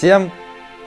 Всем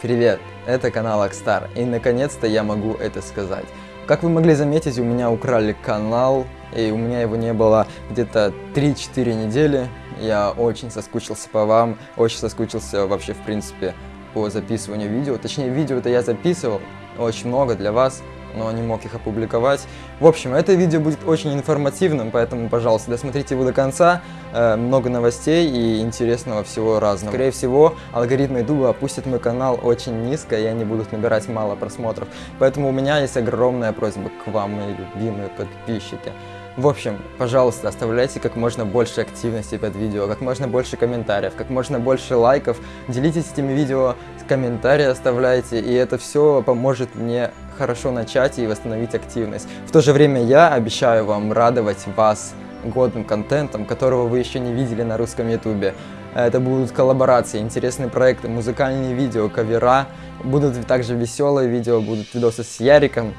привет! Это канал Акстар, и наконец-то я могу это сказать. Как вы могли заметить, у меня украли канал, и у меня его не было где-то 3-4 недели. Я очень соскучился по вам, очень соскучился вообще, в принципе, по записыванию видео. Точнее, видео-то я записывал очень много для вас, но не мог их опубликовать. В общем, это видео будет очень информативным, поэтому, пожалуйста, досмотрите его до конца. Э, много новостей и интересного всего разного. Скорее всего, алгоритмы YouTube опустят мой канал очень низко, и они будут набирать мало просмотров. Поэтому у меня есть огромная просьба к вам, мои любимые подписчики. В общем, пожалуйста, оставляйте как можно больше активности под видео, как можно больше комментариев, как можно больше лайков, делитесь этими видео, комментарии оставляйте, и это все поможет мне хорошо начать и восстановить активность. В то же время я обещаю вам радовать вас годным контентом, которого вы еще не видели на русском ютубе. Это будут коллаборации, интересные проекты, музыкальные видео, кавера, будут также веселые видео, будут видосы с Яриком.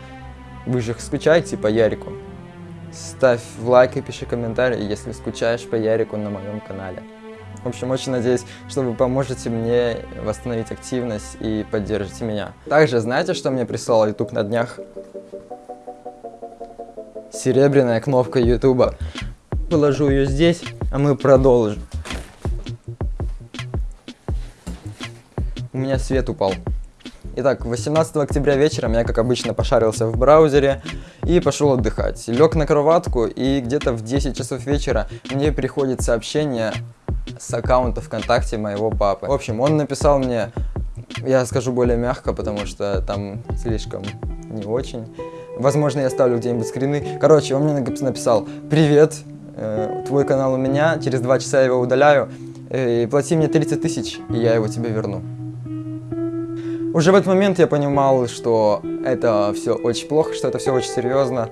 Вы же скучаете по Ярику? Ставь лайк и пиши комментарий, если скучаешь по Ярику на моем канале. В общем, очень надеюсь, что вы поможете мне восстановить активность и поддержите меня. Также, знаете, что мне прислал YouTube на днях? Серебряная кнопка YouTube. Положу ее здесь, а мы продолжим. У меня свет упал. Итак, 18 октября вечером я, как обычно, пошарился в браузере и пошел отдыхать. Лег на кроватку, и где-то в 10 часов вечера мне приходит сообщение с аккаунта ВКонтакте моего папы. В общем, он написал мне, я скажу более мягко, потому что там слишком не очень. Возможно, я ставлю где-нибудь скрины. Короче, он мне написал, привет, э, твой канал у меня, через два часа я его удаляю, э, и плати мне 30 тысяч, и я его тебе верну. Уже в этот момент я понимал, что это все очень плохо, что это все очень серьезно.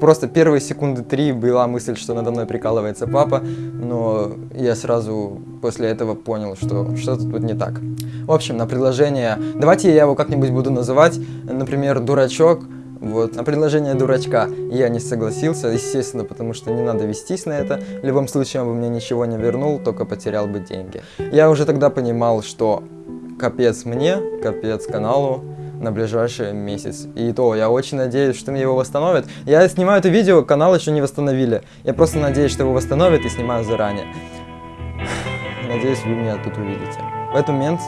Просто первые секунды три была мысль, что надо мной прикалывается папа, но я сразу после этого понял, что что-то тут не так. В общем, на предложение, давайте я его как-нибудь буду называть, например, дурачок, вот, на предложение дурачка я не согласился, естественно, потому что не надо вестись на это. В любом случае, он бы мне ничего не вернул, только потерял бы деньги. Я уже тогда понимал, что капец мне, капец каналу на ближайший месяц. И то, я очень надеюсь, что мне его восстановят. Я снимаю это видео, канал еще не восстановили. Я просто надеюсь, что его восстановят и снимаю заранее. Надеюсь, вы меня тут увидите. В этот момент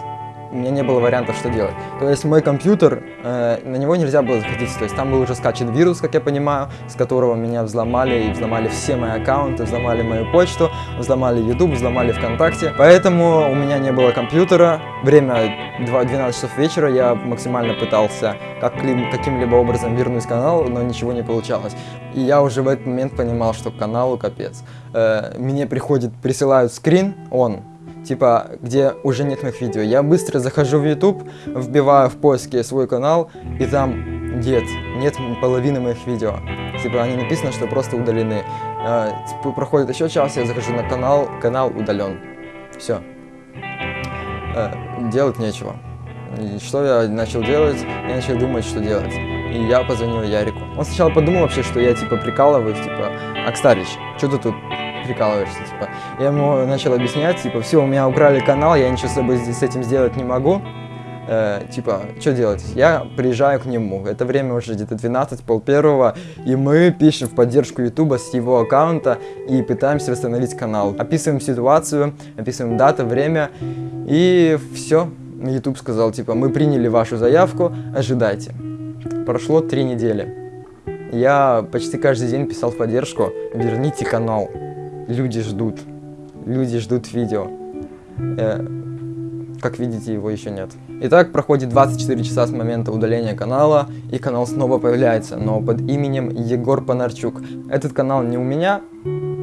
у меня не было вариантов, что делать. То есть мой компьютер, э, на него нельзя было заходить, то есть там был уже скачан вирус, как я понимаю, с которого меня взломали, и взломали все мои аккаунты, взломали мою почту, взломали YouTube, взломали ВКонтакте. Поэтому у меня не было компьютера. Время 12 часов вечера, я максимально пытался как каким-либо образом вернуть канал, но ничего не получалось. И я уже в этот момент понимал, что каналу капец. Э, мне приходит, присылают скрин, он, типа, где уже нет моих видео. Я быстро захожу в YouTube, вбиваю в поиске свой канал, и там нет, нет половины моих видео. Типа, они написано, что просто удалены. Типа, проходит еще час, я захожу на канал, канал удален. Все. А, делать нечего. И что я начал делать? Я начал думать, что делать. И я позвонил Ярику. Он сначала подумал вообще, что я типа прикалываюсь, типа, Акстарич, что ты тут прикалываешься, типа. Я ему начал объяснять, типа, все, у меня украли канал, я ничего с собой с этим сделать не могу. Э, типа, что делать? Я приезжаю к нему. Это время уже где-то 12, пол первого, и мы пишем в поддержку Ютуба с его аккаунта и пытаемся восстановить канал. Описываем ситуацию, описываем дату, время, и все. YouTube сказал, типа, мы приняли вашу заявку, ожидайте. Прошло три недели. Я почти каждый день писал в поддержку, верните канал люди ждут. Люди ждут видео. Э, как видите, его еще нет. Итак, проходит 24 часа с момента удаления канала, и канал снова появляется, но под именем Егор Панарчук. Этот канал не у меня,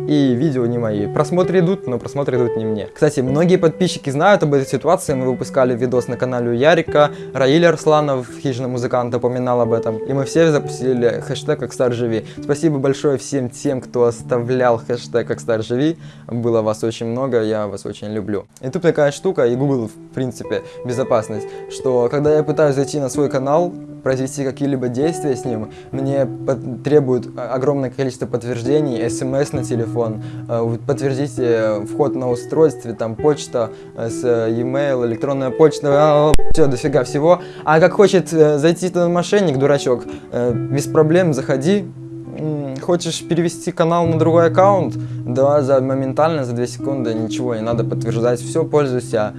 и видео не мои. Просмотры идут, но просмотры идут не мне. Кстати, многие подписчики знают об этой ситуации, мы выпускали видос на канале у Ярика, Раиль Арсланов, хижина музыкант, упоминал об этом, и мы все запустили хэштег как Стар Живи. Спасибо большое всем тем, кто оставлял хэштег как Стар Живи, было вас очень много, я вас очень люблю. И тут такая штука, и Google, в принципе, безопасность, что когда я пытаюсь зайти на свой канал, произвести какие-либо действия с ним, мне требует огромное количество подтверждений, смс на телефон, э, подтвердите вход на устройстве, там почта с e-mail, электронная почта, все, дофига всего. А как хочет зайти этот мошенник, дурачок, без проблем заходи, хочешь перевести канал на другой аккаунт, да, за моментально, за 2 секунды, ничего не надо подтверждать, все, пользуйся.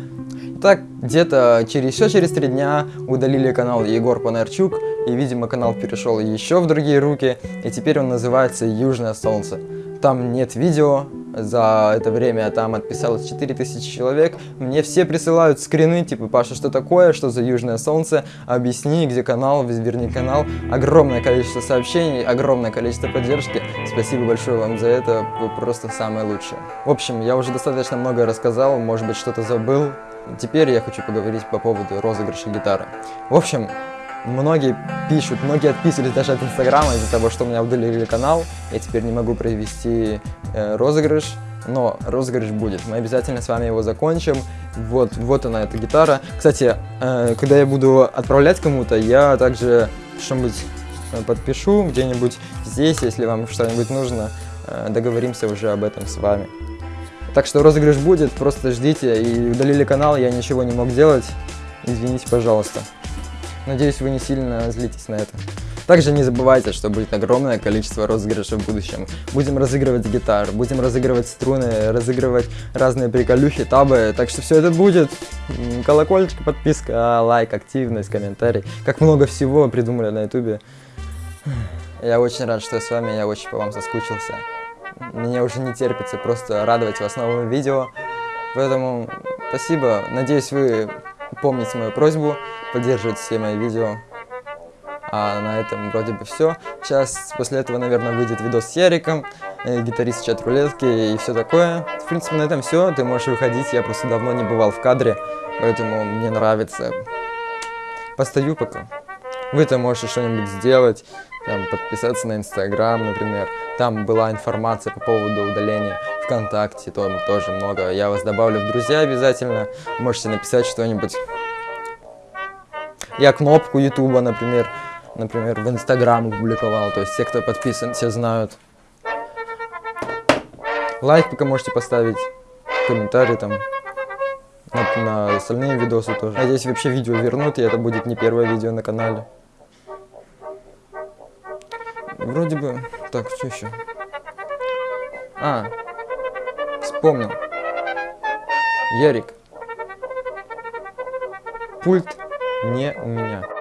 Так, где-то через еще через три дня удалили канал Егор Панарчук, и, видимо, канал перешел еще в другие руки, и теперь он называется «Южное солнце». Там нет видео, за это время там отписалось 4000 человек. Мне все присылают скрины, типа, Паша, что такое, что за Южное Солнце, объясни, где канал, верни канал. Огромное количество сообщений, огромное количество поддержки. Спасибо большое вам за это, вы просто самые лучшие. В общем, я уже достаточно много рассказал, может быть, что-то забыл. Теперь я хочу поговорить по поводу розыгрыша гитары. В общем, Многие пишут, многие отписывались даже от Инстаграма из-за того, что у меня удалили канал. Я теперь не могу провести э, розыгрыш, но розыгрыш будет. Мы обязательно с вами его закончим. Вот, вот она, эта гитара. Кстати, э, когда я буду отправлять кому-то, я также что-нибудь э, подпишу где-нибудь здесь, если вам что-нибудь нужно. Э, договоримся уже об этом с вами. Так что розыгрыш будет, просто ждите. И удалили канал, я ничего не мог делать. Извините, пожалуйста. Надеюсь, вы не сильно злитесь на это. Также не забывайте, что будет огромное количество розыгрышей в будущем. Будем разыгрывать гитар, будем разыгрывать струны, разыгрывать разные приколюхи, табы. Так что все это будет. Колокольчик, подписка, лайк, активность, комментарий. Как много всего придумали на ютубе. Я очень рад, что я с вами, я очень по вам соскучился. Мне уже не терпится просто радовать вас новыми видео. Поэтому спасибо. Надеюсь, вы помните мою просьбу, поддерживать все мои видео. А на этом вроде бы все. Сейчас после этого, наверное, выйдет видос с Яриком, э, гитарист чат рулетки и все такое. В принципе, на этом все. Ты можешь выходить. Я просто давно не бывал в кадре, поэтому мне нравится. Постою пока. Вы-то можете что-нибудь сделать, там, подписаться на Инстаграм, например. Там была информация по поводу удаления ВКонтакте, там тоже много. Я вас добавлю в друзья обязательно. Можете написать что-нибудь. Я кнопку Ютуба, например, например, в Инстаграм публиковал. То есть те, кто подписан, все знают. Лайк пока можете поставить, комментарий там. На, на остальные видосы тоже. Надеюсь, вообще видео вернут, и это будет не первое видео на канале. Вроде бы... Так, что еще? А, вспомнил. Ярик. Пульт не у меня.